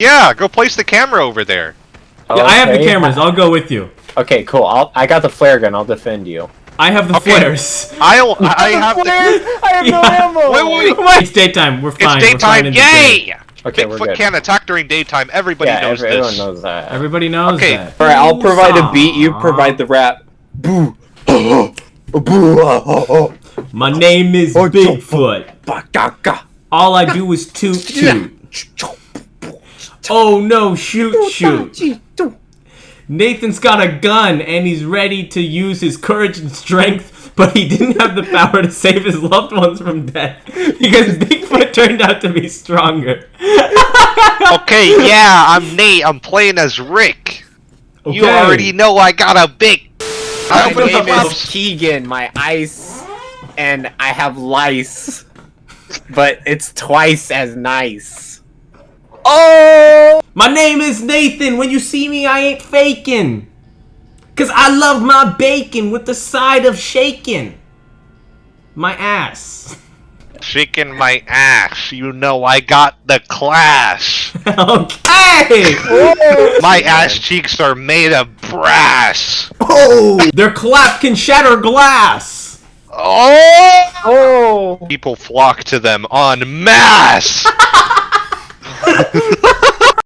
Yeah, go place the camera over there. Yeah, I have the cameras. I'll go with you. Okay, cool. I'll, I got the flare gun. I'll defend you. I have the Okay. flares. I'll. I have the. I have no ammo. Wait, wait, Wait, it's daytime. We're It's fine. We're fine daytime. in the day. Yay! Okay, we're Bigfoot can't attack during daytime. Everybody yeah, knows every- everyone this. knows that. Everybody knows Okay. that. All right, I'll provide a beat. You provide the rap. Boo. Boo. My name is Bigfoot. Ba-ga-ga. All I do is toot toot. Oh no, shoot shoot. Nathan's got a gun and he's ready to use his courage and strength, but he didn't have the power to save his loved ones from death because Bigfoot turned out to be stronger. Okay, yeah, I'm Nate. I'm playing as Rick. You already know I got a big. My My name name is is. Keegan. My ice, and I have lice, but it's twice as nice. Oh! My name is Nathan. When you see me, I ain't faking. Cause I love my bacon with the side of shaking. My ass. Shaking my ass. You know I got the class. okay. My oh. ass cheeks are made of brass. Oh, their clap can shatter glass. Oh! Oh! People flock to them en masse.